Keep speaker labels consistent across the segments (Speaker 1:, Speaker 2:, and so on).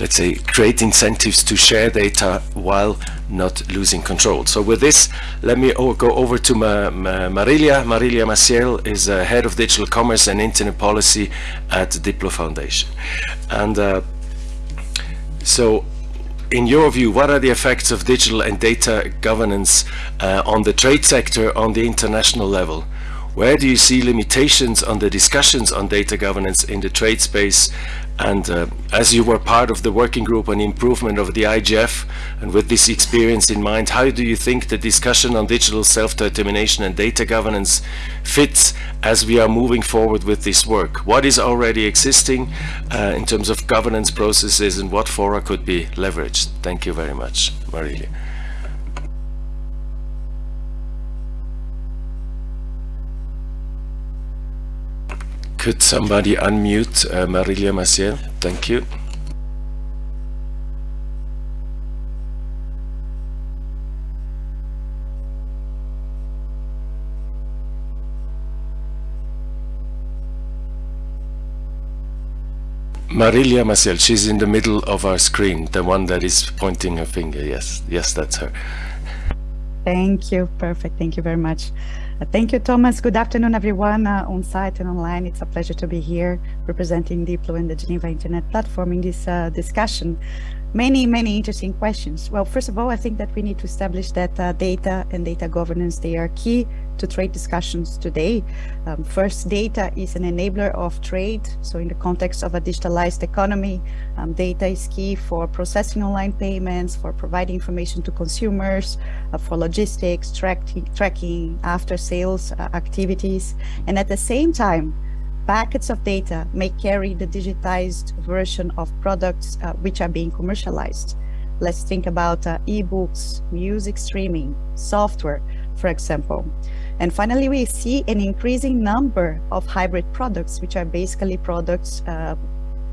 Speaker 1: let's say, create incentives to share data while not losing control. So with this, let me go over to Ma Ma Marilia. Marilia Maciel is uh, Head of Digital Commerce and Internet Policy at Diplo Foundation. And uh, so in your view, what are the effects of digital and data governance uh, on the trade sector on the international level? Where do you see limitations on the discussions on data governance in the trade space? And uh, as you were part of the working group on improvement of the IGF, and with this experience in mind, how do you think the discussion on digital self-determination and data governance fits as we are moving forward with this work? What is already existing uh, in terms of governance processes and what fora could be leveraged? Thank you very much, Marilia. Could somebody unmute uh, Marilia Maciel? Thank you. Marilia Maciel, she's in the middle of our screen, the one that is pointing her finger. Yes, yes, that's her.
Speaker 2: Thank you. Perfect. Thank you very much. Uh, thank you, Thomas. Good afternoon, everyone uh, on site and online. It's a pleasure to be here representing Diplo and the Geneva Internet Platform in this uh, discussion many, many interesting questions. Well, first of all, I think that we need to establish that uh, data and data governance, they are key to trade discussions today. Um, first, data is an enabler of trade. So in the context of a digitalized economy, um, data is key for processing online payments, for providing information to consumers, uh, for logistics, tracking, tracking after sales uh, activities. And at the same time, packets of data may carry the digitized version of products uh, which are being commercialized. Let's think about uh, ebooks, music streaming, software, for example. And finally, we see an increasing number of hybrid products, which are basically products, uh,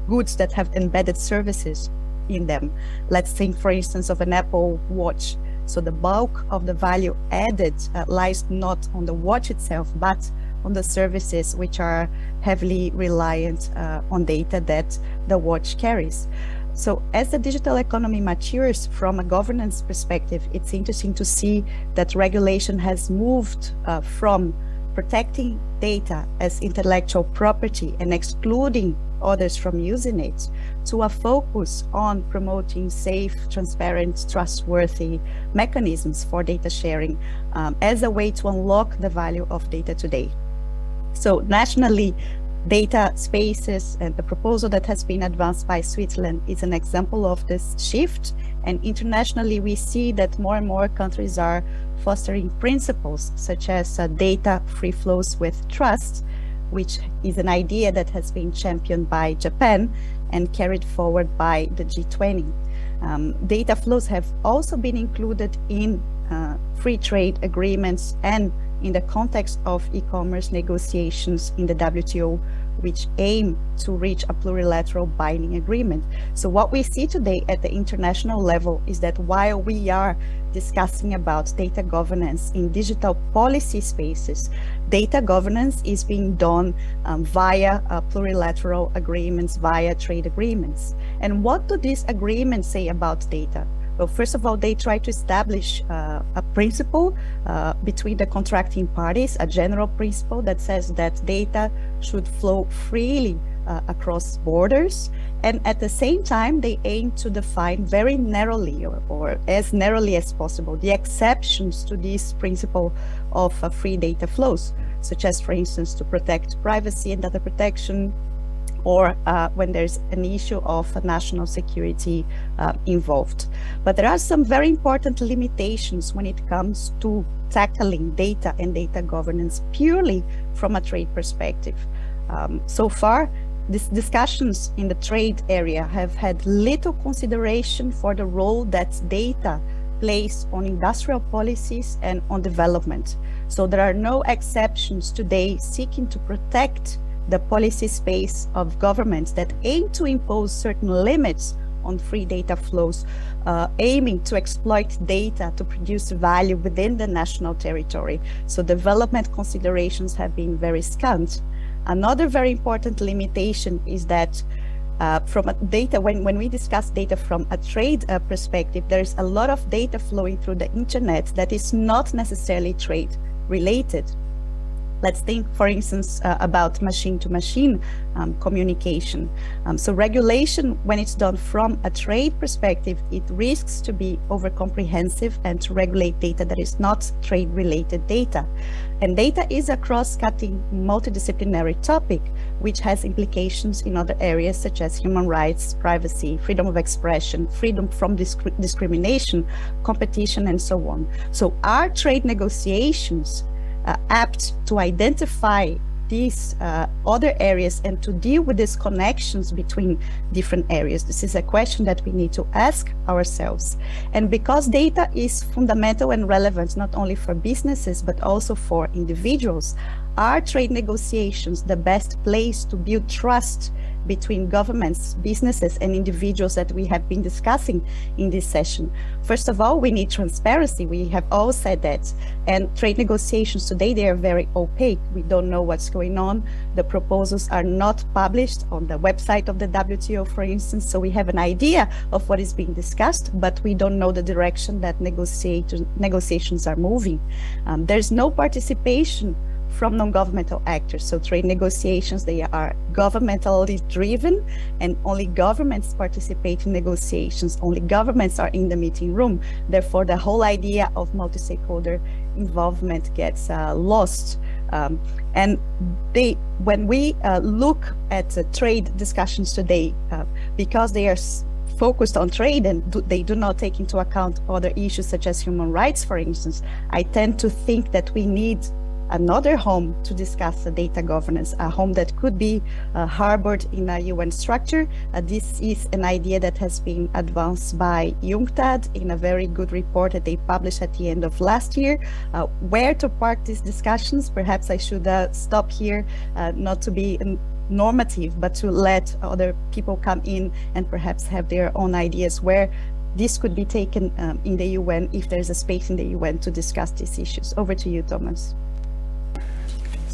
Speaker 2: goods that have embedded services in them. Let's think, for instance, of an Apple Watch. So the bulk of the value added uh, lies not on the watch itself, but on the services which are heavily reliant uh, on data that the watch carries. So as the digital economy matures from a governance perspective, it's interesting to see that regulation has moved uh, from protecting data as intellectual property and excluding others from using it to a focus on promoting safe, transparent, trustworthy mechanisms for data sharing um, as a way to unlock the value of data today. So nationally, data spaces and the proposal that has been advanced by Switzerland is an example of this shift. And internationally, we see that more and more countries are fostering principles such as uh, data free flows with trust, which is an idea that has been championed by Japan and carried forward by the G20. Um, data flows have also been included in uh, free trade agreements and in the context of e-commerce negotiations in the WTO, which aim to reach a plurilateral binding agreement. So what we see today at the international level is that while we are discussing about data governance in digital policy spaces, data governance is being done um, via uh, plurilateral agreements, via trade agreements. And what do these agreements say about data? Well, first of all, they try to establish uh, a principle uh, between the contracting parties, a general principle that says that data should flow freely uh, across borders. And at the same time, they aim to define very narrowly or, or as narrowly as possible the exceptions to this principle of uh, free data flows, such as, for instance, to protect privacy and data protection, or uh, when there's an issue of national security uh, involved. But there are some very important limitations when it comes to tackling data and data governance purely from a trade perspective. Um, so far, these discussions in the trade area have had little consideration for the role that data plays on industrial policies and on development. So there are no exceptions today seeking to protect the policy space of governments that aim to impose certain limits on free data flows, uh, aiming to exploit data to produce value within the national territory. So development considerations have been very scant. Another very important limitation is that uh, from a data, when, when we discuss data from a trade uh, perspective, there's a lot of data flowing through the internet that is not necessarily trade related. Let's think, for instance, uh, about machine-to-machine -machine, um, communication. Um, so regulation, when it's done from a trade perspective, it risks to be over-comprehensive and to regulate data that is not trade-related data. And data is a cross-cutting multidisciplinary topic, which has implications in other areas such as human rights, privacy, freedom of expression, freedom from disc discrimination, competition, and so on. So our trade negotiations uh, apt to identify these uh, other areas and to deal with these connections between different areas. This is a question that we need to ask ourselves. And because data is fundamental and relevant, not only for businesses, but also for individuals, are trade negotiations the best place to build trust between governments, businesses, and individuals that we have been discussing in this session. First of all, we need transparency. We have all said that. And trade negotiations today, they are very opaque. We don't know what's going on. The proposals are not published on the website of the WTO, for instance. So we have an idea of what is being discussed, but we don't know the direction that negotiations are moving. Um, there's no participation from non-governmental actors. So trade negotiations, they are governmentally driven and only governments participate in negotiations. Only governments are in the meeting room. Therefore, the whole idea of multi-stakeholder involvement gets uh, lost. Um, and they, when we uh, look at uh, trade discussions today, uh, because they are focused on trade and do, they do not take into account other issues such as human rights, for instance, I tend to think that we need another home to discuss data governance, a home that could be uh, harbored in a UN structure. Uh, this is an idea that has been advanced by UNCTAD in a very good report that they published at the end of last year. Uh, where to park these discussions? Perhaps I should stop here, not to be normative, but to let other people come in and perhaps have their own ideas where this could be taken um, in the UN if there's a space in the UN to discuss these issues. Over to you, Thomas.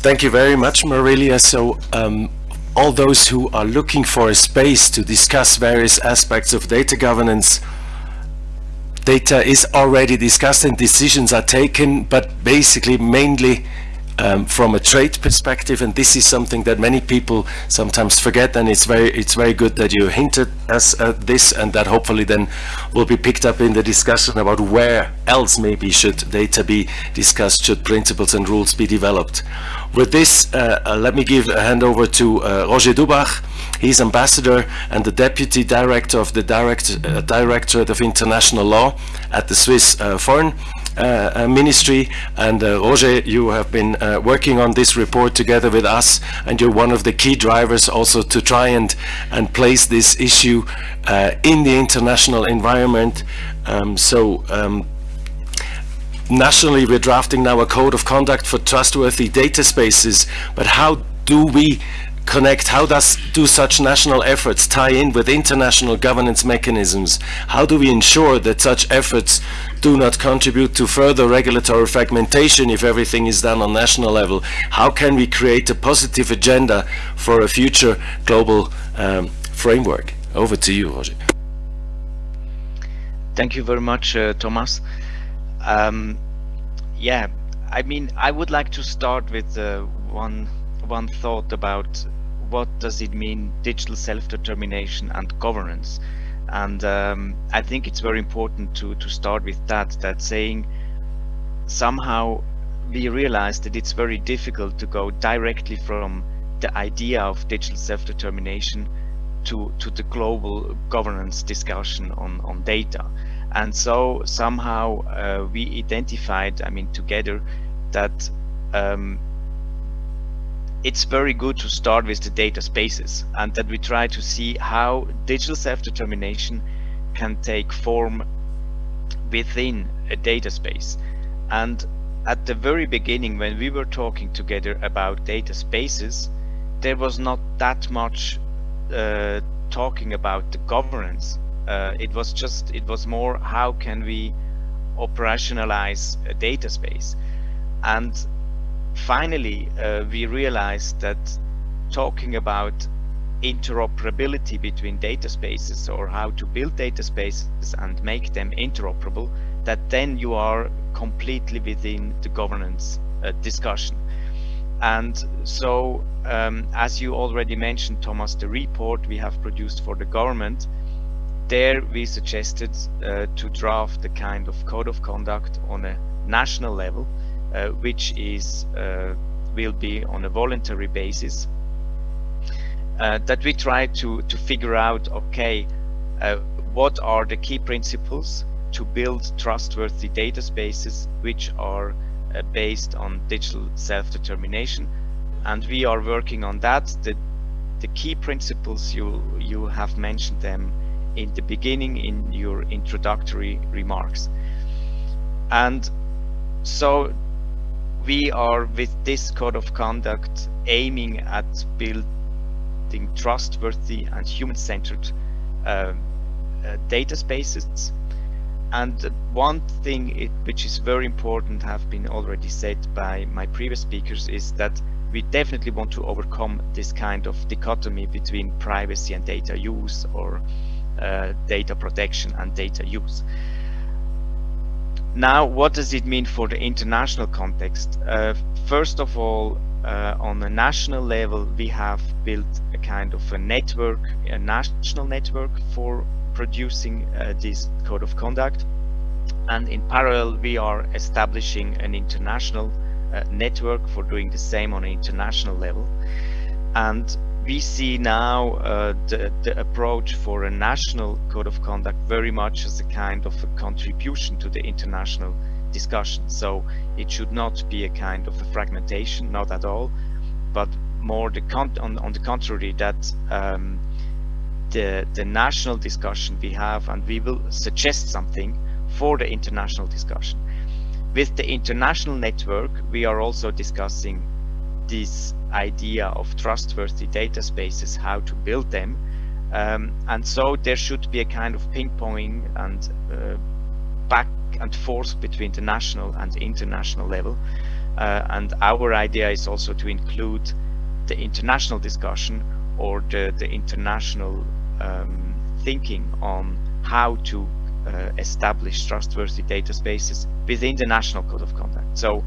Speaker 1: Thank you very much, Marilia. So um, all those who are looking for a space to discuss various aspects of data governance, data is already discussed and decisions are taken, but basically mainly um, from a trade perspective and this is something that many people sometimes forget and it's very it's very good that you hinted us at this and that hopefully then will be picked up in the discussion about where else maybe should data be discussed should principles and rules be developed. With this uh, uh, let me give a hand over to uh, Roger Dubach. He's ambassador and the deputy director of the direct uh, directorate of international law at the Swiss uh, foreign ministry and uh, Roger you have been working on this report together with us and you're one of the key drivers also to try and and place this issue in the international environment. Um, so um, nationally we're drafting now a code of conduct for trustworthy data spaces but how do we connect how does do such national efforts tie in with international governance mechanisms? How do we ensure that such efforts do not contribute to further regulatory fragmentation if everything is done on national level. How can we create a positive agenda for a future global um, framework? Over to you Roger.
Speaker 3: thank you very much uh, Thomas. Um, yeah I mean I would like to start with uh, one one thought about what does it mean digital self-determination and governance and um, I think it's very important to to start with that that saying somehow we realize that it's very difficult to go directly from the idea of digital self-determination to to the global governance discussion on on data. And so somehow uh, we identified I mean together that um, it's very good to start with the data spaces and that we try to see how digital self-determination can take form within a data space. And at the very beginning, when we were talking together about data spaces, there was not that much uh, talking about the governance. Uh, it was just, it was more how can we operationalize a data space. And finally uh, we realized that talking about interoperability between data spaces or how to build data spaces and make them interoperable, that then you are completely within the governance uh, discussion. And so, um, as you already mentioned, Thomas, the report we have produced for the government, there we suggested uh, to draft the kind of code of conduct on a national level, which is uh, will be on a voluntary basis. Uh, that we try to to figure out, okay, uh, what are the key principles to build trustworthy data spaces which are uh, based on digital self-determination and we are working on that the the key principles you you have mentioned them in the beginning in your introductory remarks and so we are with this code of conduct aiming at building trustworthy and human-centered uh, uh, data spaces and one thing it, which is very important have been already said by my previous speakers is that we definitely want to overcome this kind of dichotomy between privacy and data use or uh, data protection and data use. Now, what does it mean for the international context? Uh, first of all, uh, on a national level, we have built a kind of a network, a national network for producing uh, this code of conduct. And in parallel, we are establishing an international uh, network for doing the same on an international level. And we see now uh, the, the approach for a national code of conduct very much as a kind of a contribution to the international discussion. So it should not be a kind of a fragmentation, not at all, but more the on, on the contrary that um, the, the national discussion we have and we will suggest something for the international discussion. With the international network, we are also discussing this idea of trustworthy data spaces, how to build them. Um, and so there should be a kind of ping-ponging and uh, back and forth between the national and international level. Uh, and our idea is also to include the international discussion or the, the international um, thinking on how to uh, establish trustworthy data spaces within the national code of conduct. So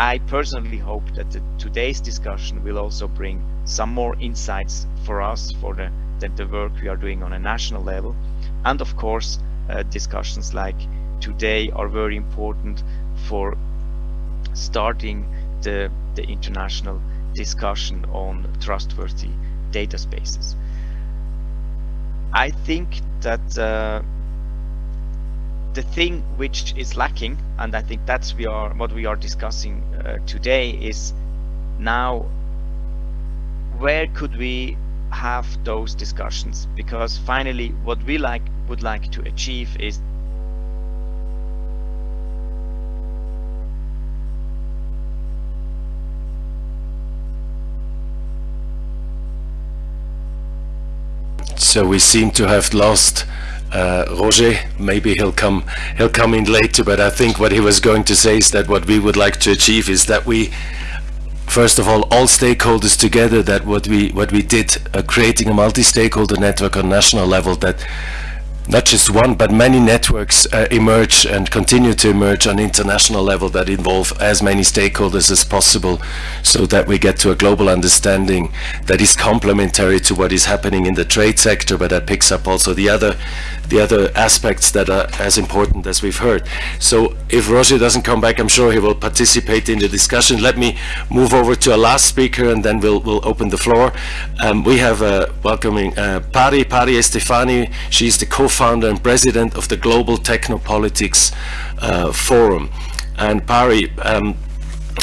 Speaker 3: I personally hope that the, today's discussion will also bring some more insights for us for the, the, the work we are doing on a national level. And of course, uh, discussions like today are very important for starting the, the international discussion on trustworthy data spaces. I think that uh, the thing which is lacking, and I think that's we are what we are discussing uh, today, is now where could we have those discussions? Because finally, what we like would like to achieve is
Speaker 1: So we seem to have lost uh, Roger, maybe he'll come he'll come in later, but I think what he was going to say is that what we would like to achieve is that we first of all all stakeholders together that what we what we did uh, creating a multi-stakeholder network on national level that not just one but many networks uh, emerge and continue to emerge on international level that involve as many stakeholders as possible so that we get to a global understanding that is complementary to what is happening in the trade sector but that picks up also the other the other aspects that are as important as we've heard. So if Roger doesn't come back, I'm sure he will participate in the discussion. Let me move over to a last speaker and then we'll, we'll open the floor. Um, we have uh, welcoming uh, Pari, Pari Esfandiari. She's the co-founder and president of the Global Technopolitics uh, Forum. And Pari, um,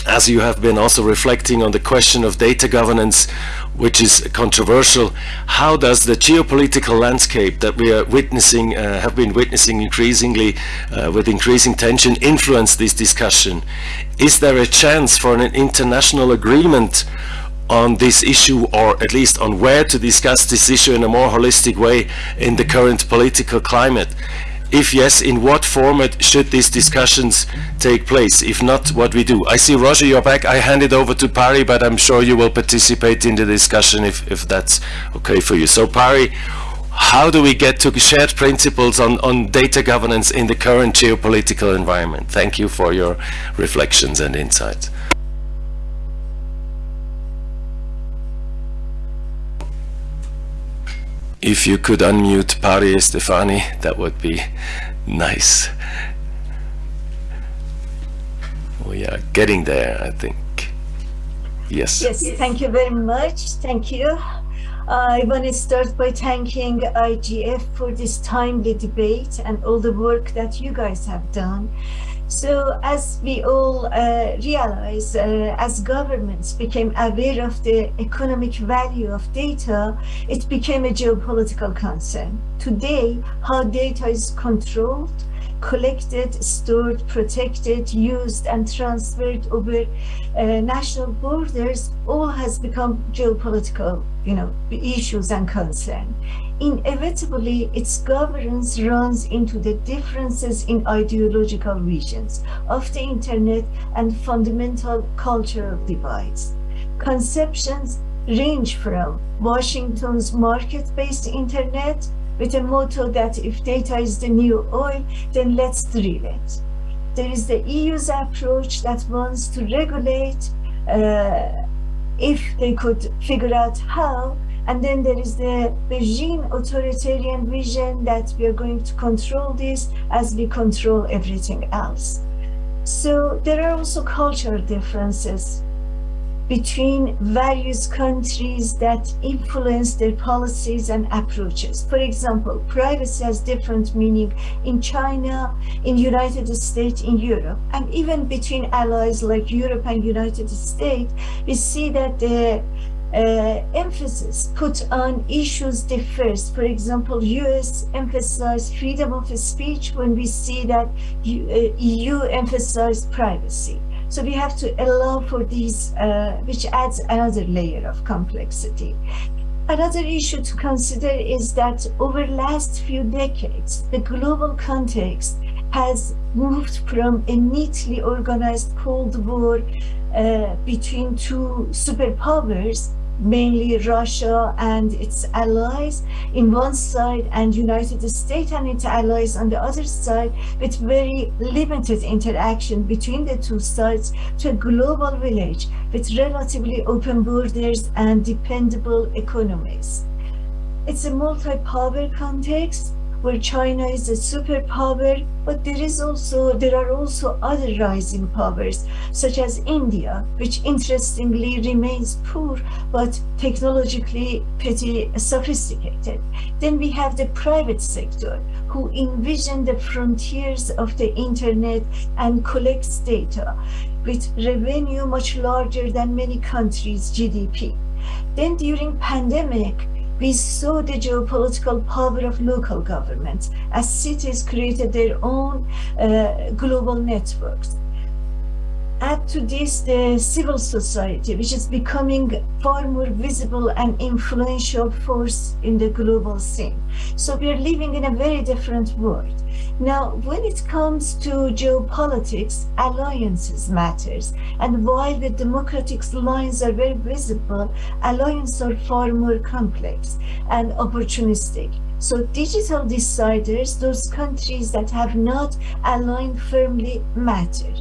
Speaker 1: as you have been also reflecting on the question of data governance, which is controversial, how does the geopolitical landscape that we are witnessing, uh, have been witnessing increasingly uh, with increasing tension influence this discussion? Is there a chance for an international agreement on this issue or at least on where to discuss this issue in a more holistic way in the current political climate? If yes, in what format should these discussions take place? If not, what we do? I see Roger, you're back. I hand it over to Pari, but I'm sure you will participate in the discussion if, if that's okay for you. So Pari, how do we get to shared principles on, on data governance in the current geopolitical environment? Thank you for your reflections and insights. If you could unmute Pari Esfandiari, that would be nice. We are getting there, I think. Yes.
Speaker 4: Yes, thank you very much. Thank you. Uh, I want to start by thanking IGF for this timely debate and all the work that you guys have done. So as we all uh, realize, uh, as governments became aware of the economic value of data, it became a geopolitical concern. Today, how data is controlled, collected, stored, protected, used, and transferred over uh, national borders all has become geopolitical, you know, issues and concern inevitably its governance runs into the differences in ideological visions of the internet and fundamental cultural divides. Conceptions range from Washington's market-based internet with a motto that if data is the new oil, then let's drill it. There is the EU's approach that wants to regulate uh, if they could figure out how, and then there is the Beijing authoritarian vision that we are going to control this as we control everything else. So there are also cultural differences between various countries that influence their policies and approaches. For example, privacy has different meaning in China, in United States, in Europe, and even between allies like Europe and United States, we see that the uh, emphasis put on issues differs. For example, US emphasize freedom of speech when we see that EU uh, emphasize privacy. So we have to allow for these, uh, which adds another layer of complexity. Another issue to consider is that over the last few decades, the global context has moved from a neatly organized Cold War uh, between two superpowers mainly Russia and its allies in one side and United States and its allies on the other side with very limited interaction between the two sides to a global village with relatively open borders and dependable economies. It's a multi-power context where China is a superpower, but there is also there are also other rising powers, such as India, which interestingly remains poor but technologically pretty sophisticated. Then we have the private sector, who envision the frontiers of the internet and collects data with revenue much larger than many countries' GDP. Then during pandemic, we saw the geopolitical power of local governments as cities created their own uh, global networks. Add to this the civil society, which is becoming far more visible and influential force in the global scene. So we are living in a very different world. Now, when it comes to geopolitics, alliances matters. And while the democratic lines are very visible, alliances are far more complex and opportunistic. So digital deciders, those countries that have not aligned firmly matter.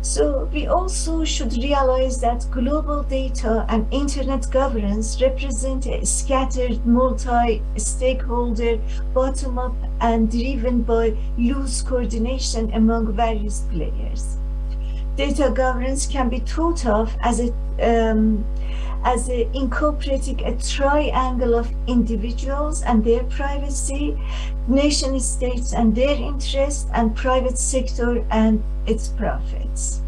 Speaker 4: So we also should realize that global data and internet governance represent a scattered multi-stakeholder, bottom-up and driven by loose coordination among various players. Data governance can be thought of as a um, as a, incorporating a triangle of individuals and their privacy, nation states and their interests, and private sector and its profits.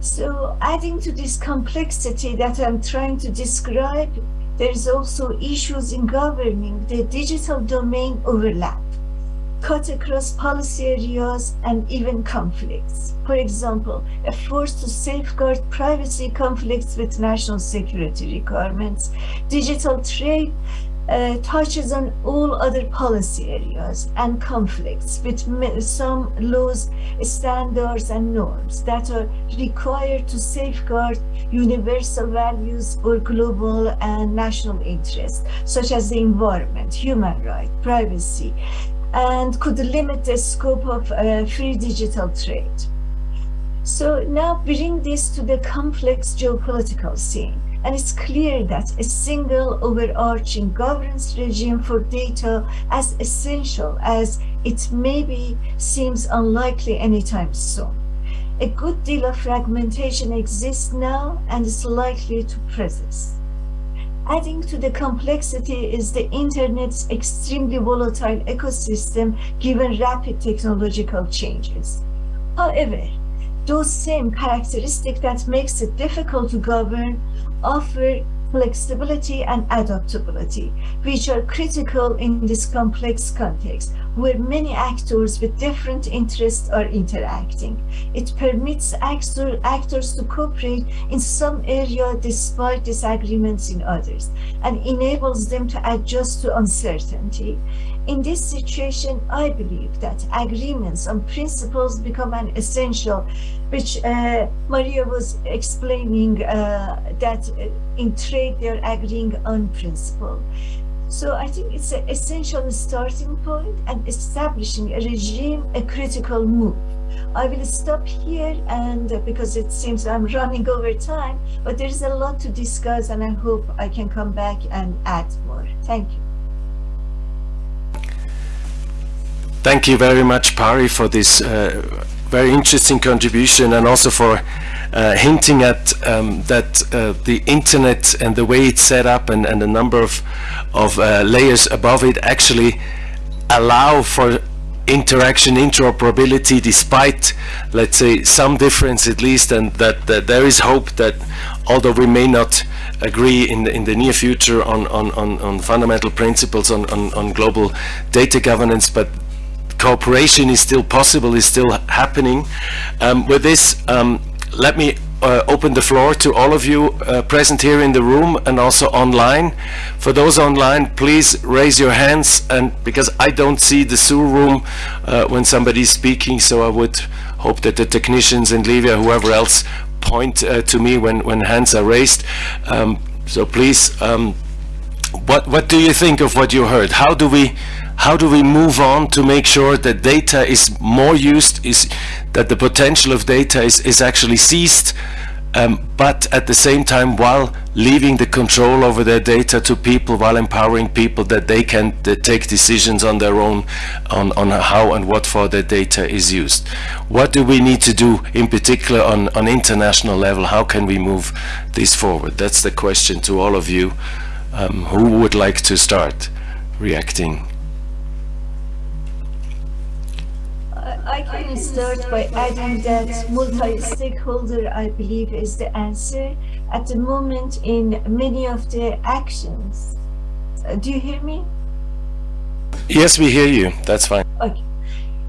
Speaker 4: So adding to this complexity that I'm trying to describe, there's also issues in governing the digital domain overlap cut across policy areas and even conflicts. For example, efforts to safeguard privacy conflicts with national security requirements, digital trade uh, touches on all other policy areas and conflicts with some laws, standards, and norms that are required to safeguard universal values or global and national interests, such as the environment, human rights, privacy, and could limit the scope of uh, free digital trade. So now bring this to the complex geopolitical scene. And it's clear that a single overarching governance regime for data as essential as it maybe seems unlikely anytime soon. A good deal of fragmentation exists now and is likely to persist. Adding to the complexity is the internet's extremely volatile ecosystem given rapid technological changes. However, those same characteristics that makes it difficult to govern offer flexibility and adaptability, which are critical in this complex context, where many actors with different interests are interacting. It permits actor, actors to cooperate in some area despite disagreements in others, and enables them to adjust to uncertainty. In this situation, I believe that agreements on principles become an essential, which uh, Maria was explaining uh, that in trade they're agreeing on principle. So I think it's an essential starting point and establishing a regime, a critical move. I will stop here and uh, because it seems I'm running over time, but there is a lot to discuss and I hope I can come back and add more. Thank you.
Speaker 1: Thank you very much, Pari, for this uh, very interesting contribution and also for uh, hinting at um, that uh, the internet and the way it's set up and, and the number of, of uh, layers above it actually allow for interaction, interoperability, despite, let's say, some difference at least, and that, that there is hope that although we may not agree in the, in the near future on, on, on, on fundamental principles on, on, on global data governance, but cooperation is still possible, is still happening. Um, with this, um, let me uh, open the floor to all of you uh, present here in the room and also online. For those online, please raise your hands and because I don't see the Zoom room uh, when somebody's speaking, so I would hope that the technicians and Livia, whoever else, point uh, to me when, when hands are raised. Um, so please, um, what, what do you think of what you heard? How do we how do we move on to make sure that data is more used, is that the potential of data is, is actually seized, um, but at the same time while leaving the control over their data to people, while empowering people that they can take decisions on their own on, on how and what for their data is used. What do we need to do in particular on, on international level? How can we move this forward? That's the question to all of you. Um, who would like to start reacting?
Speaker 4: I can start by adding that multi-stakeholder, I believe, is the answer. At the moment, in many of the actions, uh, do you hear me?
Speaker 1: Yes, we hear you. That's fine.
Speaker 4: Okay.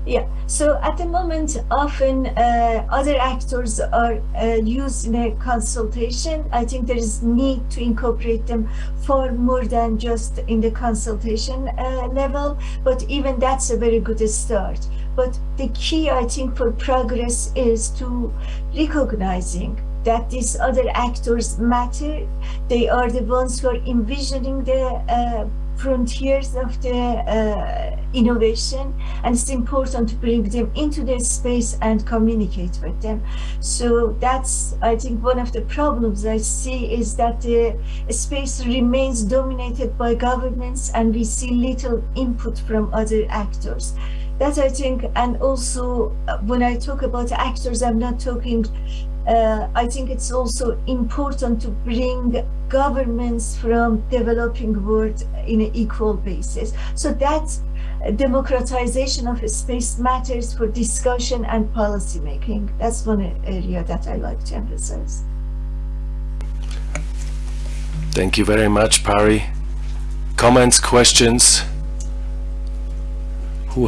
Speaker 4: Yeah, so at the moment, often uh, other actors are uh, used in a consultation. I think there is need to incorporate them far more than just in the consultation uh, level, but even that's a very good start. But the key, I think, for progress is to recognizing that these other actors matter. They are the ones who are envisioning the uh, frontiers of the uh, innovation and it's important to bring them into their space and communicate with them so that's i think one of the problems i see is that the space remains dominated by governments and we see little input from other actors that I think, and also uh, when I talk about actors, I'm not talking, uh, I think it's also important to bring governments from developing world in an equal basis. So that democratization of space matters for discussion and policy making. That's one area that I like to emphasize.
Speaker 1: Thank you very much, Pari. Comments, questions? Who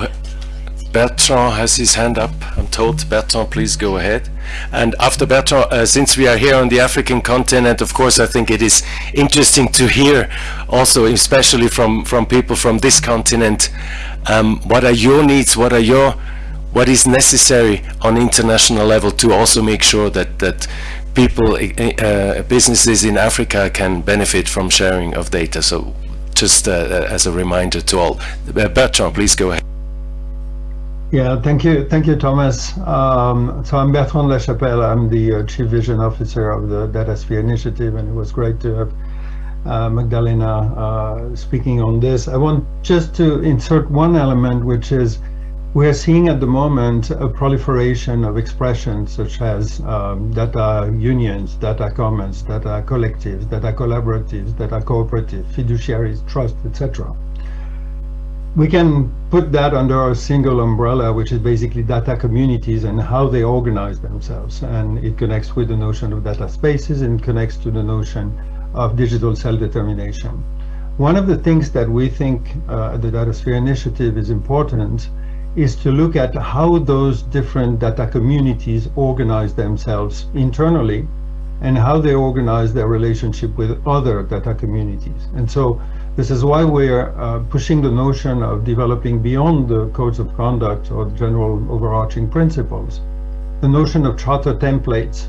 Speaker 1: Bertrand has his hand up, I'm told. Bertrand, please go ahead. And after Bertrand, uh, since we are here on the African continent, of course, I think it is interesting to hear also, especially from, from people from this continent, um, what are your needs, what are your, what is necessary on international level to also make sure that, that people, uh, businesses in Africa can benefit from sharing of data. So just uh, as a reminder to all. Bertrand, please go ahead.
Speaker 5: Yeah, thank you, thank you, Thomas. Um, so I'm Bertrand Lachapelle. I'm the uh, Chief Vision Officer of the DataSphere Initiative, and it was great to have uh, Magdalena uh, speaking on this. I want just to insert one element, which is we are seeing at the moment a proliferation of expressions such as um, data unions, data commons, data collectives, data collaboratives, data cooperative, fiduciaries, trust, etc. We can put that under a single umbrella, which is basically data communities and how they organize themselves. And it connects with the notion of data spaces and connects to the notion of digital self-determination. One of the things that we think uh, the DataSphere Initiative is important is to look at how those different data communities organize themselves internally and how they organize their relationship with other data communities. And so this is why we're uh, pushing the notion of developing beyond the codes of conduct or general overarching principles, the notion of charter templates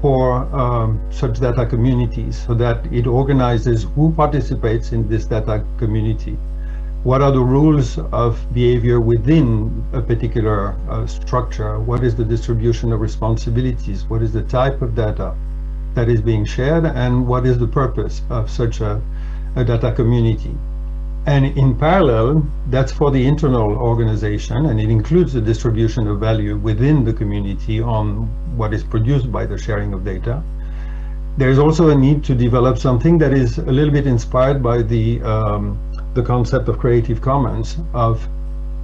Speaker 5: for um, such data communities so that it organizes who participates in this data community what are the rules of behavior within a particular uh, structure? What is the distribution of responsibilities? What is the type of data that is being shared? And what is the purpose of such a data community? And in parallel, that's for the internal organization, and it includes the distribution of value within the community on what is produced by the sharing of data. There's also a need to develop something that is a little bit inspired by the um, the concept of Creative Commons of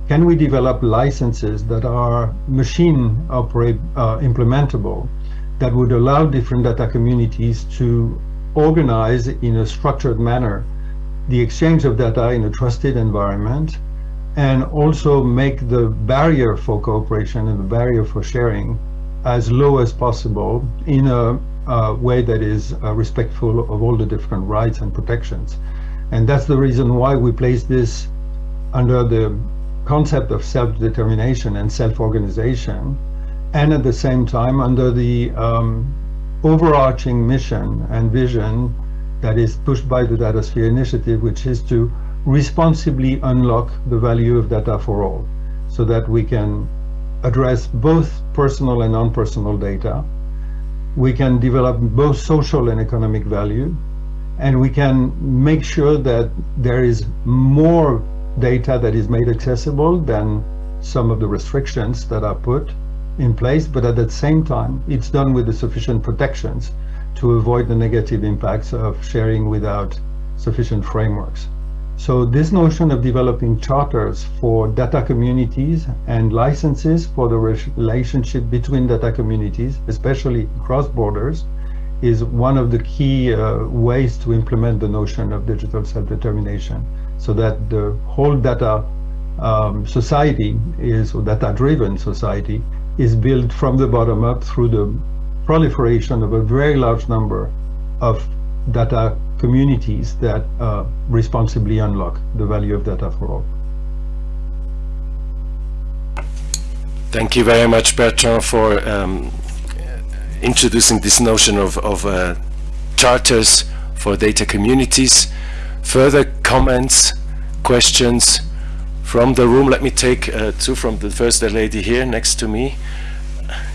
Speaker 5: can we develop licenses that are machine operate uh, implementable that would allow different data communities to organize in a structured manner the exchange of data in a trusted environment and also make the barrier for cooperation and the barrier for sharing as low as possible in a, way that is uh, respectful of all the different rights and protections. And that's the reason why we place this under the concept of self-determination and self-organization, and at the same time under the um, overarching mission and vision that is pushed by the DataSphere initiative, which is to responsibly unlock the value of data for all, so that we can address both personal and non-personal data. We can develop both social and economic value, and we can make sure that there is more data that is made accessible than some of the restrictions that are put in place, but at the same time, it's done with the sufficient protections to avoid the negative impacts of sharing without sufficient frameworks. So this notion of developing charters for data communities and licenses for the relationship between data communities, especially cross borders, is one of the key uh, ways to implement the notion of digital self-determination so that the whole data um, society is, or data-driven society, is built from the bottom up through the proliferation of a very large number of data communities that uh, responsibly unlock the value of data for all.
Speaker 1: Thank you very much, Bertrand, for um, introducing this notion of, of uh, charters for data communities. Further comments, questions from the room? Let me take uh, two from the first lady here next to me.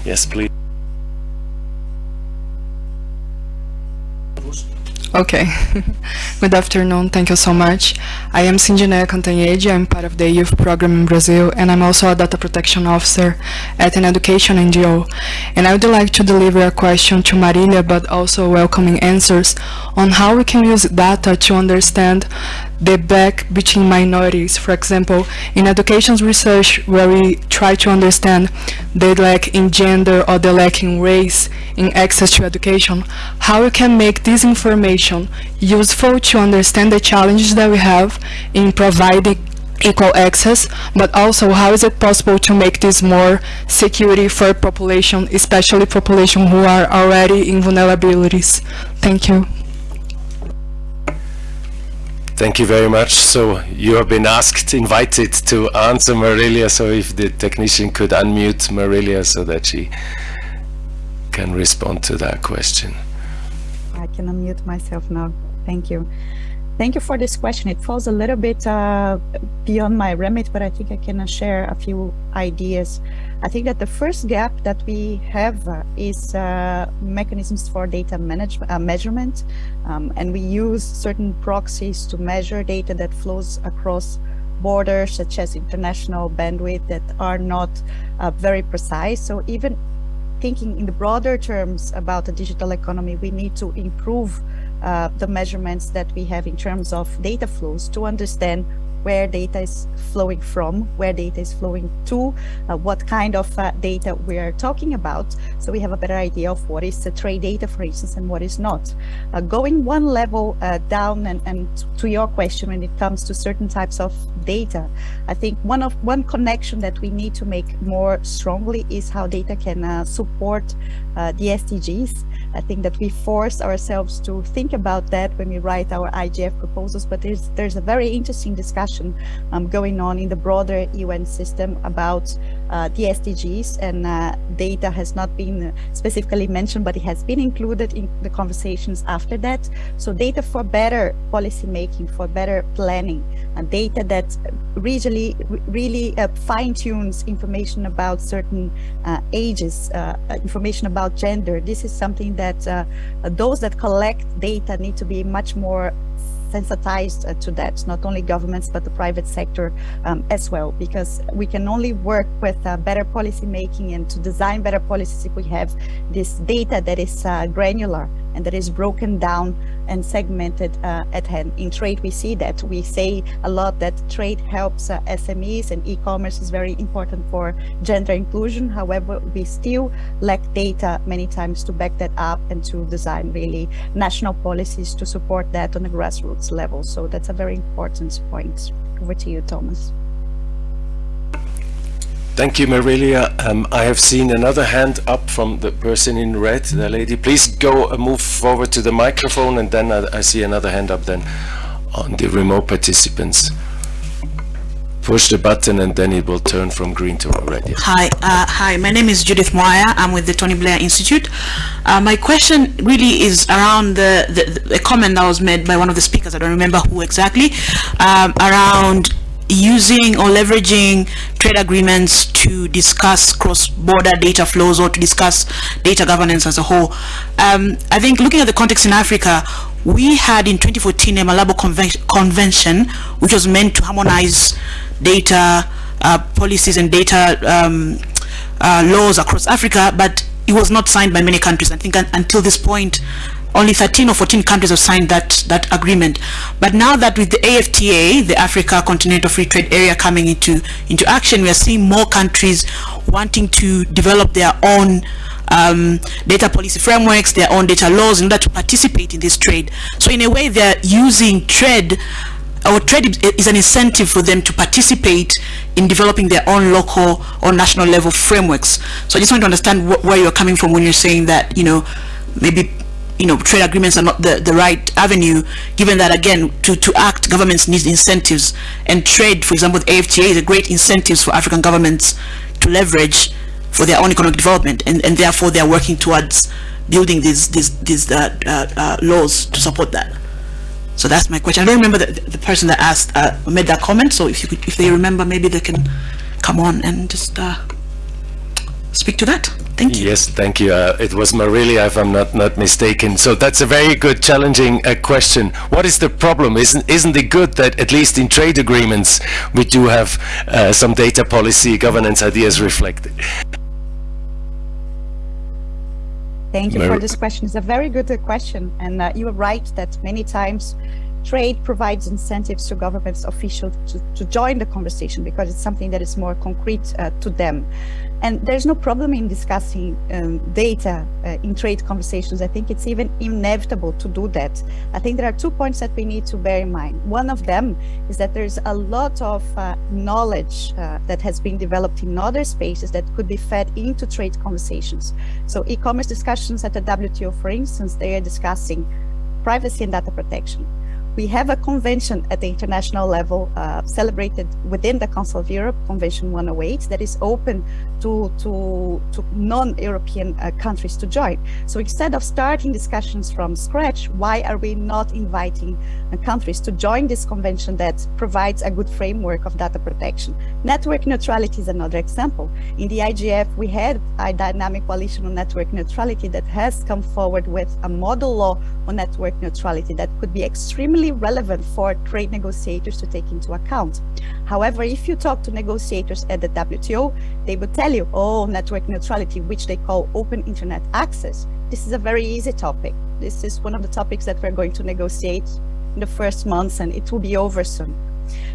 Speaker 1: Yes, please.
Speaker 6: Okay. Good afternoon. Thank you so much. I am Cindineia Cantanhede. I'm part of the youth program in Brazil, and I'm also a data protection officer at an education NGO. And I would like to deliver a question to Marilia, but also welcoming answers on how we can use data to understand the back between minorities. For example, in education research, where we try to understand the lack in gender or the lack in race in access to education, how we can make this information useful to understand the challenges that we have in providing equal access, but also how is it possible to make this more security for population, especially population who are already in vulnerabilities? Thank you.
Speaker 1: Thank you very much. So you have been asked, invited to answer Marilia. So if the technician could unmute Marilia so that she can respond to that question.
Speaker 2: I can unmute myself now. Thank you. Thank you for this question. It falls a little bit uh, beyond my remit, but I think I can uh, share a few ideas. I think that the first gap that we have uh, is uh, mechanisms for data management, uh, measurement, um, and we use certain proxies to measure data that flows across borders, such as international bandwidth, that are not uh, very precise. So even thinking in the broader terms about the digital economy, we need to improve uh, the measurements that we have in terms of data flows to understand where data is flowing from, where data is flowing to, uh, what kind of uh, data we are talking about. So we have a better idea of what is the trade data, for instance, and what is not. Uh, going one level uh, down and, and to your question when it comes to certain types of data, I think one of one connection that we need to make more strongly is how data can uh, support uh, the SDGs. I think that we force ourselves to think about that when we write our IGF proposals, but there's there's a very interesting discussion um, going on in the broader UN system about uh, the SDGs and uh, data has not been specifically mentioned, but it has been included in the conversations after that. So data for better policy making, for better planning, and data that really, really uh, fine tunes information about certain uh, ages, uh, information about gender. This is something that uh, those that collect data need to be much more sensitized uh, to that, not only governments, but the private sector um, as well, because we can only work with uh, better policy making and to design better policies if we have this data that is uh, granular and that is broken down and segmented uh, at hand. In trade, we see that. We say a lot that trade helps uh, SMEs and e-commerce is very important for gender inclusion. However, we still lack data many times to back that up and to design really national policies to support that on a grassroots level. So that's a very important point. Over to you, Thomas.
Speaker 1: Thank you, Marilia. Um, I have seen another hand up from the person in red, the lady. Please go uh, move forward to the microphone and then I, I, see another hand up then on the remote participants. Push the button and then it will turn from green to red. Yes.
Speaker 7: Hi, uh, hi. My name is Judith Moya. I'm with the Tony Blair Institute. Uh, my question really is around the, the, the, comment that was made by one of the speakers. I don't remember who exactly. Um, around using or leveraging trade agreements to discuss cross-border data flows or to discuss data governance as a whole. Um, I think looking at the context in Africa, we had in 2014 a Malabo Conven Convention, which was meant to harmonize data uh, policies and data um, uh, laws across Africa, but it was not signed by many countries. I think until this point, only 13 or 14 countries have signed that that agreement. But now that with the AFTA the Africa Continental Free Trade Area coming into into action we are seeing more countries wanting to develop their own um, data policy frameworks their own data laws in order to participate in this trade. So in a way they're using trade or trade is an incentive for them to participate in developing their own local or national level frameworks. So I just want to understand wh where you're coming from when you're saying that you know maybe you know, trade agreements are not the, the right avenue, given that, again, to, to act, governments need incentives. And trade, for example, the AFTA is a great incentives for African governments to leverage for their own economic development. And, and therefore, they are working towards building these, these, these uh, uh, uh, laws to support that. So that's my question. I don't remember the, the person that asked, uh, made that comment. So if you could, if they remember, maybe they can come on and just uh, speak to that. Thank you.
Speaker 1: Yes, thank you. Uh, it was Marilia, if I'm not not mistaken. So that's a very good, challenging uh, question. What is the problem? Isn't isn't it good that at least in trade agreements we do have uh, some data policy governance ideas reflected?
Speaker 2: Thank you Mar for this question. It's a very good uh, question, and uh, you are right that many times trade provides incentives to governments officials to, to join the conversation because it's something that is more concrete uh, to them. And there's no problem in discussing um, data uh, in trade conversations. I think it's even inevitable to do that. I think there are two points that we need to bear in mind. One of them is that there's a lot of uh, knowledge uh, that has been developed in other spaces that could be fed into trade conversations. So e-commerce discussions at the WTO, for instance, they are discussing privacy and data protection we have a convention at the international level uh, celebrated within the Council of Europe, Convention 108, that is open to, to, to non-European uh, countries to join. So instead of starting discussions from scratch, why are we not inviting uh, countries to join this convention that provides a good framework of data protection? Network neutrality is another example. In the IGF, we had a dynamic coalition on network neutrality that has come forward with a model law on network neutrality that could be extremely relevant for trade negotiators to take into account. However, if you talk to negotiators at the WTO, they will tell you, oh, network neutrality, which they call open internet access. This is a very easy topic. This is one of the topics that we're going to negotiate in the first months and it will be over soon.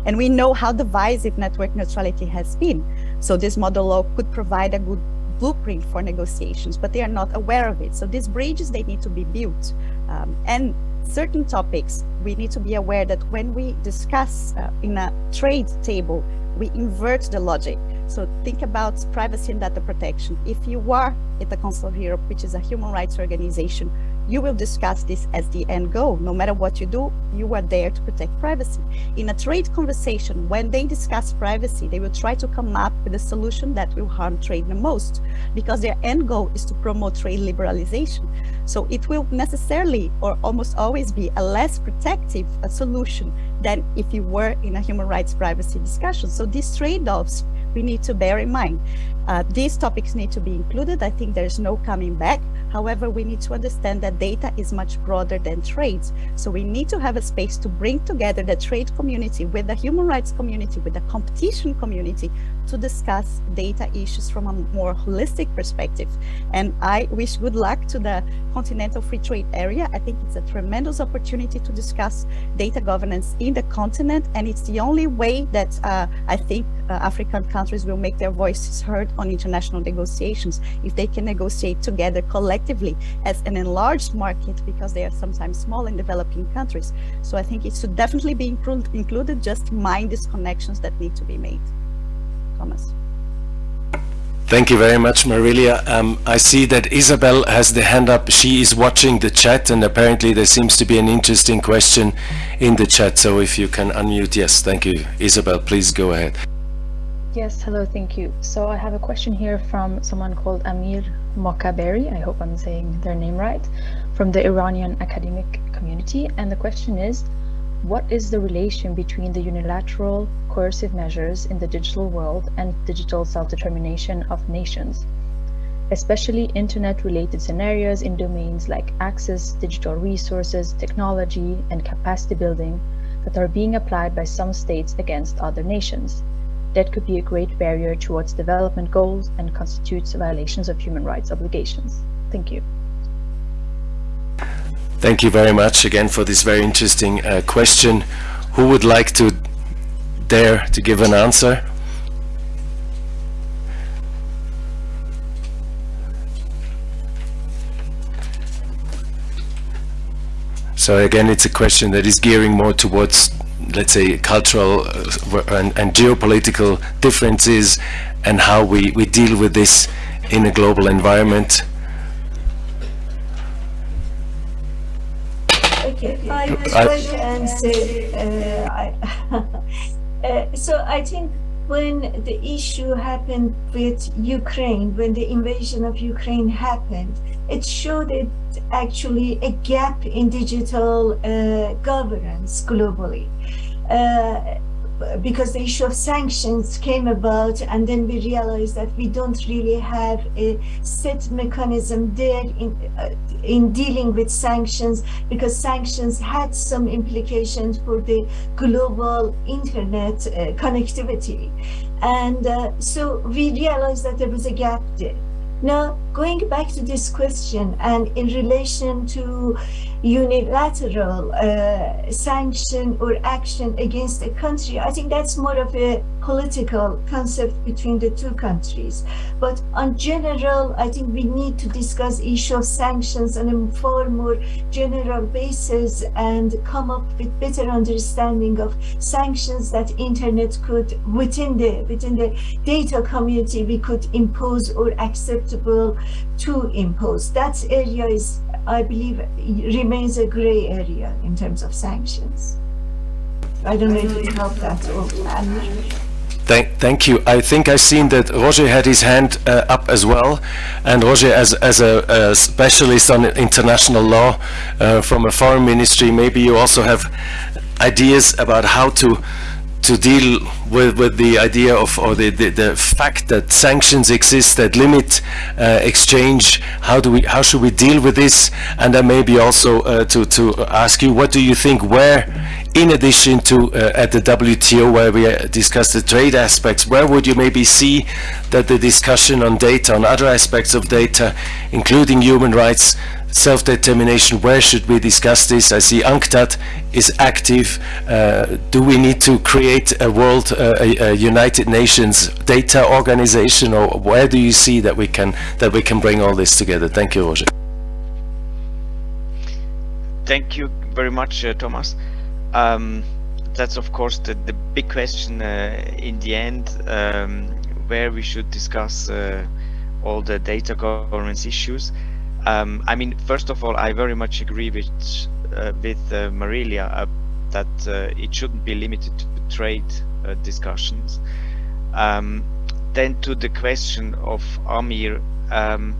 Speaker 2: And we know how divisive network neutrality has been. So this model law could provide a good blueprint for negotiations, but they are not aware of it. So these bridges, they need to be built. Um, and certain topics, we need to be aware that when we discuss uh, in a trade table, we invert the logic. So think about privacy and data protection. If you are at the Council of Europe, which is a human rights organization, you will discuss this as the end goal. No matter what you do, you are there to protect privacy. In a trade conversation, when they discuss privacy, they will try to come up with a solution that will harm trade the most because their end goal is to promote trade liberalization. So it will necessarily or almost always be a less protective a solution than if you were in a human rights privacy discussion. So these trade-offs we need to bear in mind. Uh, these topics need to be included. I think there's no coming back. However, we need to understand that data is much broader than trades. So we need to have a space to bring together the trade community with the human rights community, with the competition community to discuss data issues from a more holistic perspective. And I wish good luck to the Continental Free Trade Area. I think it's a tremendous opportunity to discuss data governance in the continent. And it's the only way that uh, I think uh, African countries will make their voices heard on international negotiations if they can negotiate together collectively as an enlarged market because they are sometimes small in developing countries. So I think it should definitely be included, just mind these connections that need to be made. Thomas.
Speaker 1: Thank you very much, Marilia. Um, I see that Isabel has the hand up. She is watching the chat and apparently there seems to be an interesting question in the chat. So if you can unmute, yes, thank you. Isabel, please go ahead.
Speaker 8: Yes, hello, thank you. So I have a question here from someone called Amir Mokaberi, I hope I'm saying their name right, from the Iranian academic community. And the question is, what is the relation between the unilateral coercive measures in the digital world and digital self-determination of nations, especially internet-related scenarios in domains like access, digital resources, technology, and capacity building that are being applied by some states against other nations? That could be a great barrier towards development goals and constitutes violations of human rights obligations. Thank you.
Speaker 1: Thank you very much again for this very interesting uh, question. Who would like to dare to give an answer? So again, it's a question that is gearing more towards let's say, cultural uh, and, and, geopolitical differences and how we, we deal with this in a global environment.
Speaker 4: Okay, I will try to answer. Uh, I uh, so I think when the issue happened with Ukraine, when the invasion of Ukraine happened, it showed it actually a gap in digital uh, governance globally. Uh, because the issue of sanctions came about and then we realized that we don't really have a set mechanism there in uh, in dealing with sanctions because sanctions had some implications for the global internet uh, connectivity and uh, so we realized that there was a gap there now going back to this question and in relation to unilateral uh, sanction or action against a country, I think that's more of a political concept between the two countries. But on general, I think we need to discuss issue of sanctions on a far more general basis and come up with better understanding of sanctions that internet could within the within the data community we could impose or acceptable to impose. That area is, I believe, remains a gray area in terms of sanctions. I don't know if it helped that or
Speaker 1: Thank, thank you. I think I've seen that Roger had his hand uh, up as well. And Roger, as, as a, a specialist on international law uh, from a foreign ministry, maybe you also have ideas about how to to deal with, with the idea of or the, the, the fact that sanctions exist that limit uh, exchange. How do we how should we deal with this? And then maybe also uh, to to ask you what do you think where in addition to uh, at the WTO where we uh, discussed the trade aspects where would you maybe see that the discussion on data on other aspects of data including human rights self-determination, where should we discuss this? I see UNCTAD is active. Uh, do we need to create a world, uh, a, a, United Nations data organization, or where do you see that we can that we can bring all this together? Thank you, Roger.
Speaker 3: Thank you very much, uh, Thomas. Um, that's of course the, the big question uh, in the end, um, where we should discuss uh, all the data governance issues. Um, I mean, first of all, I very much agree with uh, with uh, Marilia uh, that uh, it shouldn't be limited to trade uh, discussions. Um, then to the question of Amir, um,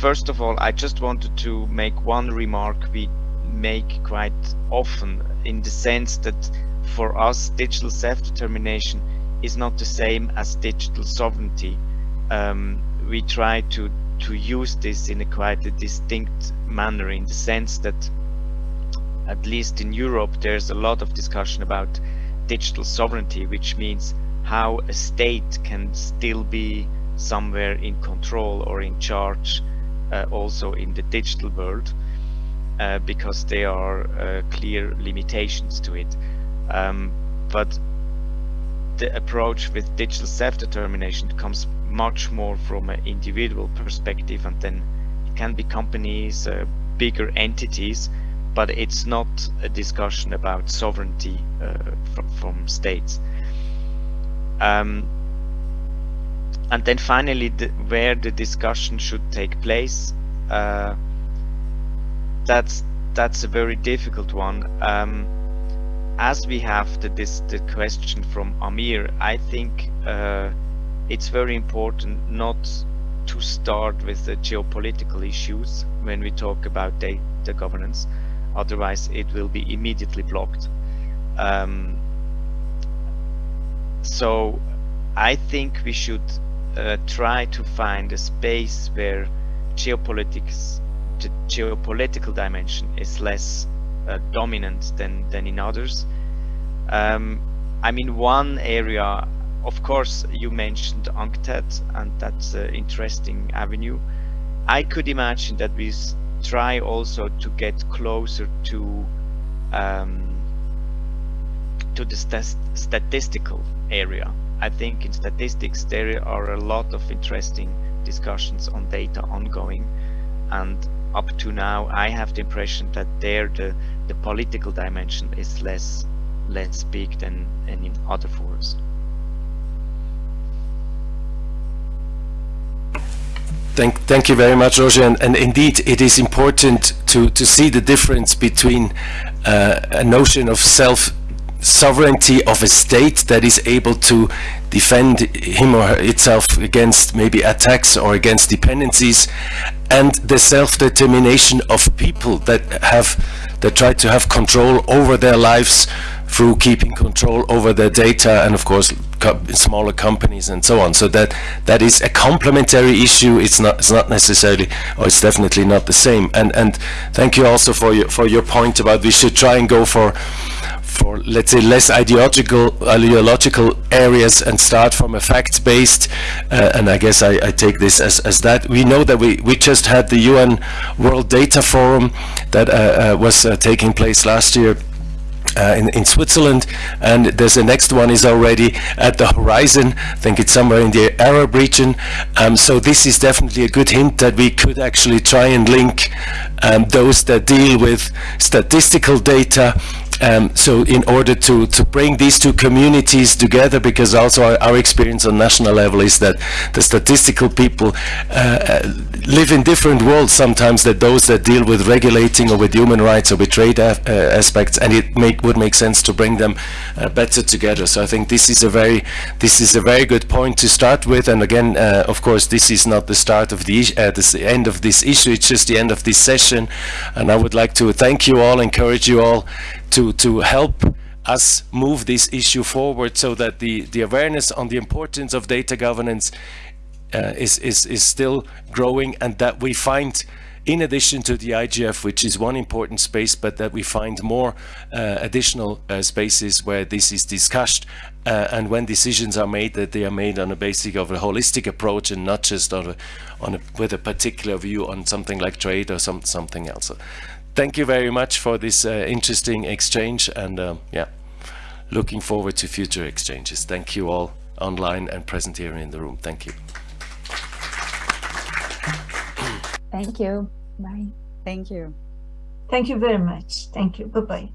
Speaker 3: first of all, I just wanted to make one remark we make quite often in the sense that for us digital self-determination is not the same as digital sovereignty. Um, we try to to use this in a quite a distinct manner in the sense that at least in Europe there's a lot of discussion about digital sovereignty which means how a state can still be somewhere in control or in charge uh, also in the digital world uh, because there are uh, clear limitations to it. Um, but the approach with digital self-determination comes much more from an individual perspective and then it can be companies, uh, bigger entities, but it's not a discussion about sovereignty uh, from, from states. Um, and then finally, the, where the discussion should take place, uh, that's that's a very difficult one. Um, as we have the, this the question from Amir, I think uh, it's very important not to start with the geopolitical issues when we talk about data governance. Otherwise it will be immediately blocked. Um, so I think we should uh, try to find a space where geopolitics the geopolitical dimension is less uh, dominant than than in others. Um, I mean one area of course, you mentioned UNCTAD, and that's an interesting avenue. I could imagine that we try also to get closer to um, to the st statistical area. I think in statistics there are a lot of interesting discussions on data ongoing, and up to now I have the impression that there the the political dimension is less less big than, than in other forums.
Speaker 1: Thank, thank you very much, Roger. And, and, indeed, it is important to, to see the difference between uh, a notion of self sovereignty of a state that is able to defend him or itself against maybe attacks or against dependencies and the self-determination of people that have that try to have control over their lives through keeping control over their data and of course co smaller companies and so on. So that that is a complementary issue. It's not it's not necessarily or it's definitely not the same. And and thank you also for your for your point about we should try and go for for let's say less ideological ideological areas and start from a fact-based uh, and I guess I, I, take this as, as that. We know that we we just had the UN World Data Forum that uh, uh, was uh, taking place last year uh, in, in, Switzerland. And there's the next one is already at the horizon. I think it's somewhere in the Arab region. Um, so this is definitely a good hint that we could actually try and link um, those that deal with statistical data um, so in order to, to bring these two communities together, because also our, our experience on national level is that the statistical people uh, uh live in different worlds sometimes that those that deal with regulating or with human rights or with trade uh, aspects, and it make, would make sense to bring them uh, better together. So I think this is a very this is a very good point to start with. And again, uh, of course, this is not the start of the, uh, this end of this issue. It's just the end of this session. And I would like to thank you all, encourage you all to, to help us move this issue forward so that the, the awareness on the importance of data governance uh, is, is, is still growing and that we find in addition to the IGF, which is one important space, but that we find more uh, additional uh, spaces where this is discussed uh, and when decisions are made, that they are made on a basis of a holistic approach and not just on a, on a, with a particular view on something like trade or some, something else. So thank you very much for this uh, interesting exchange and um, yeah, looking forward to future exchanges. Thank you all online and present here in the room. Thank you.
Speaker 8: Thank you. Bye.
Speaker 2: Thank you.
Speaker 4: Thank you very much. Thank you. Bye-bye.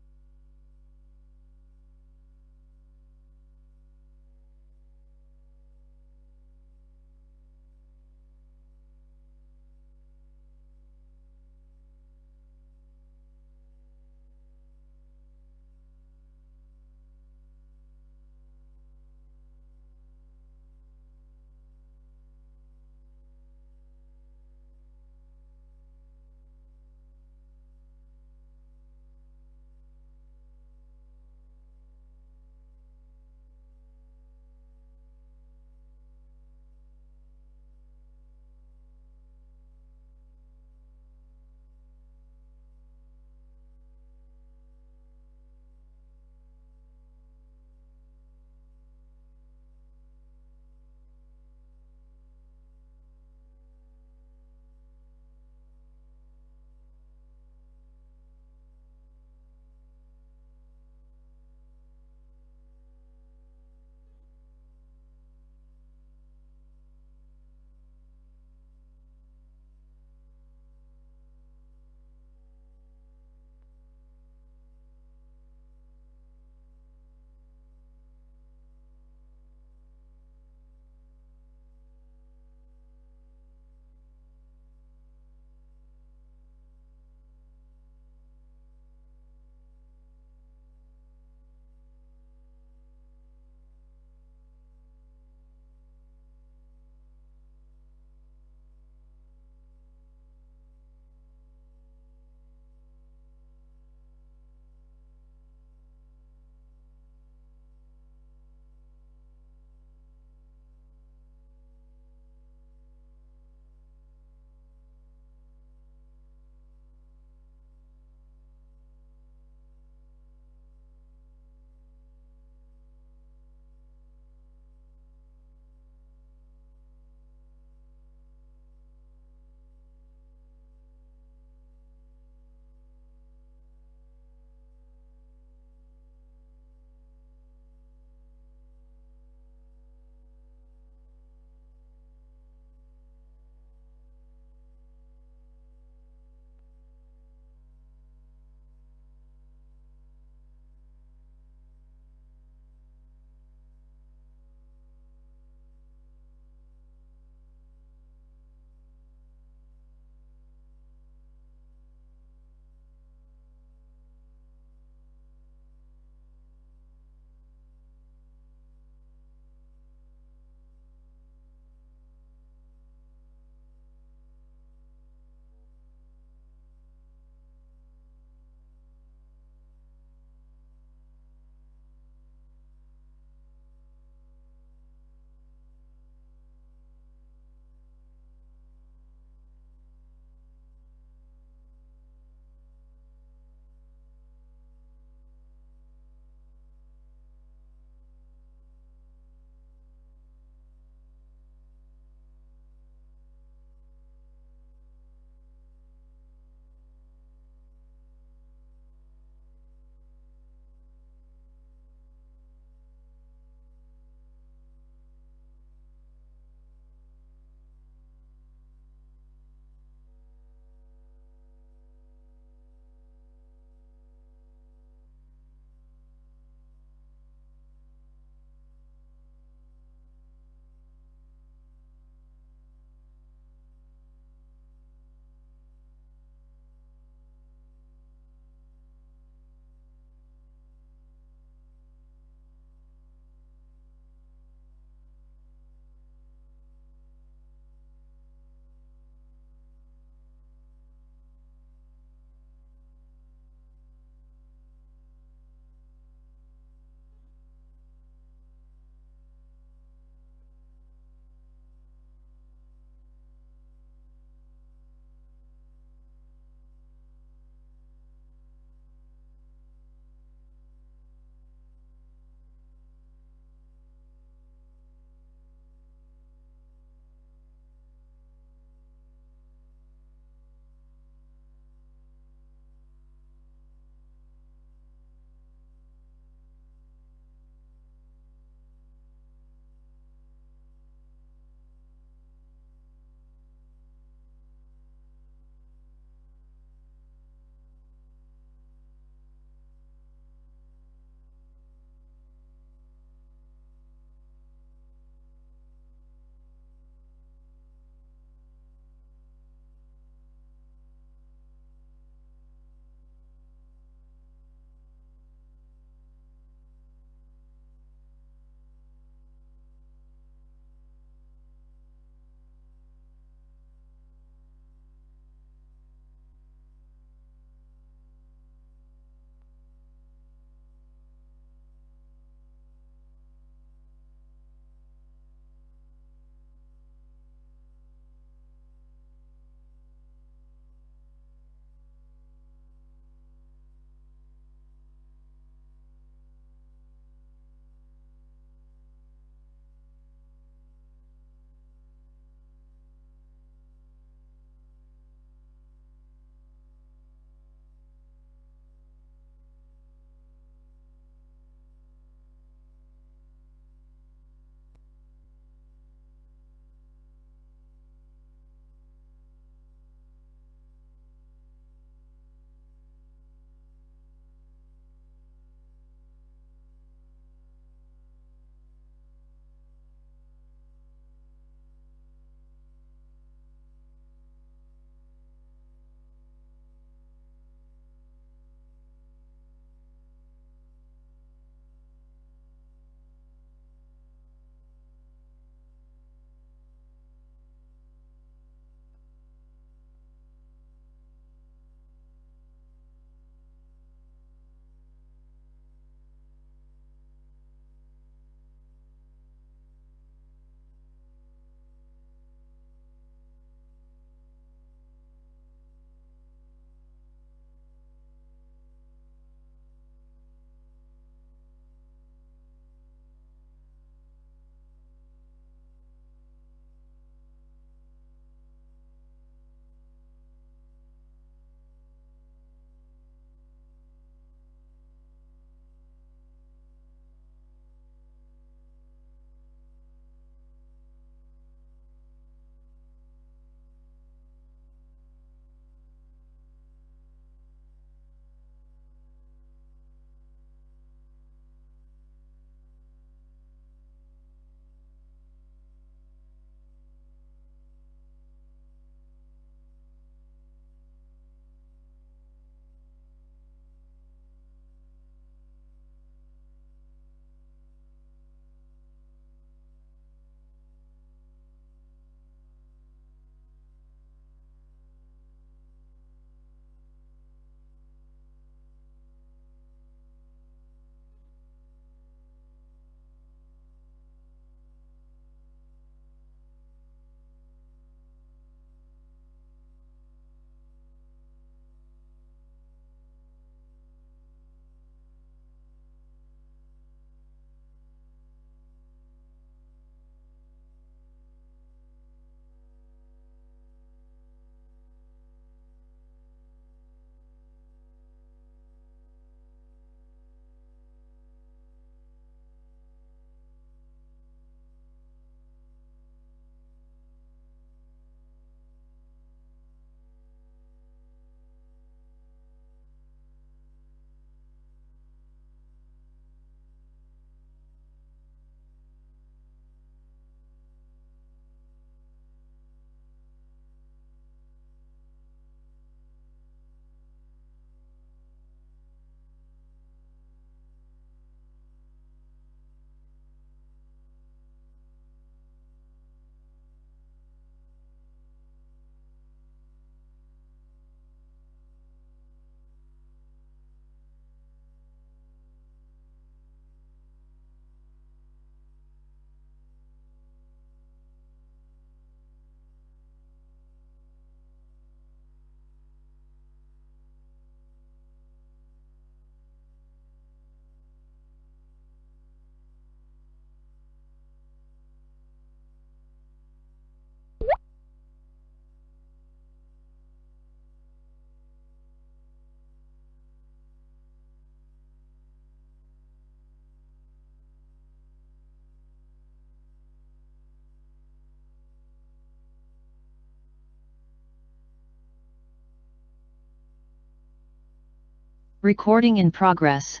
Speaker 9: Recording in progress.